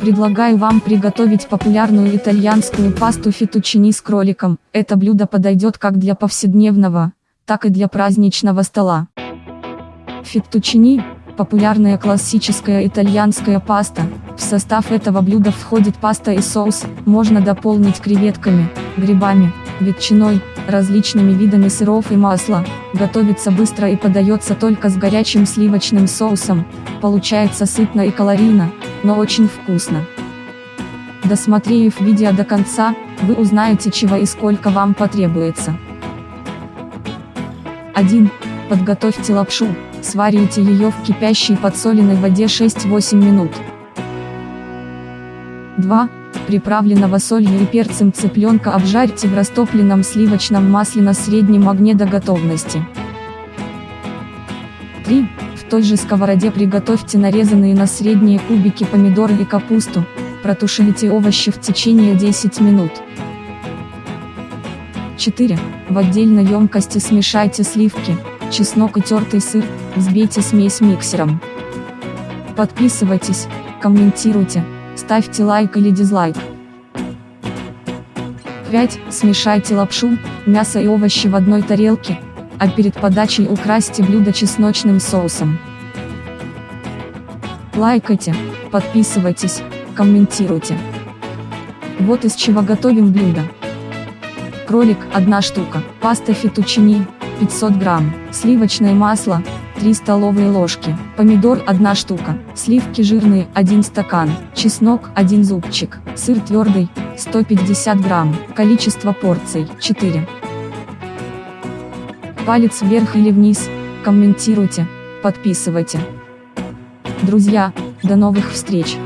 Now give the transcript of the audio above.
Предлагаю вам приготовить популярную итальянскую пасту фетучини с кроликом. Это блюдо подойдет как для повседневного, так и для праздничного стола. Феттучини – популярная классическая итальянская паста. В состав этого блюда входит паста и соус, можно дополнить креветками, грибами, ветчиной, различными видами сыров и масла. Готовится быстро и подается только с горячим сливочным соусом. Получается сытно и калорийно, но очень вкусно. Досмотрев видео до конца, вы узнаете чего и сколько вам потребуется. 1. Подготовьте лапшу, сварите ее в кипящей подсоленной воде 6-8 минут. 2. Приправленного солью и перцем цыпленка обжарьте в растопленном сливочном масле на среднем огне до готовности. 3. В той же сковороде приготовьте нарезанные на средние кубики помидоры и капусту, протушите овощи в течение 10 минут. 4. В отдельной емкости смешайте сливки, чеснок и тертый сыр, взбейте смесь миксером. Подписывайтесь, комментируйте, ставьте лайк или дизлайк. 5. Смешайте лапшу, мясо и овощи в одной тарелке, а перед подачей украсьте блюдо чесночным соусом. Лайкайте, подписывайтесь, комментируйте. Вот из чего готовим блюдо. Кролик – 1 штука, паста фетучини – 500 грамм, сливочное масло – 3 столовые ложки, помидор – 1 штука, сливки жирные – 1 стакан, чеснок – 1 зубчик, сыр твердый – 150 грамм, количество порций – 4 палец вверх или вниз, комментируйте, подписывайте. Друзья, до новых встреч!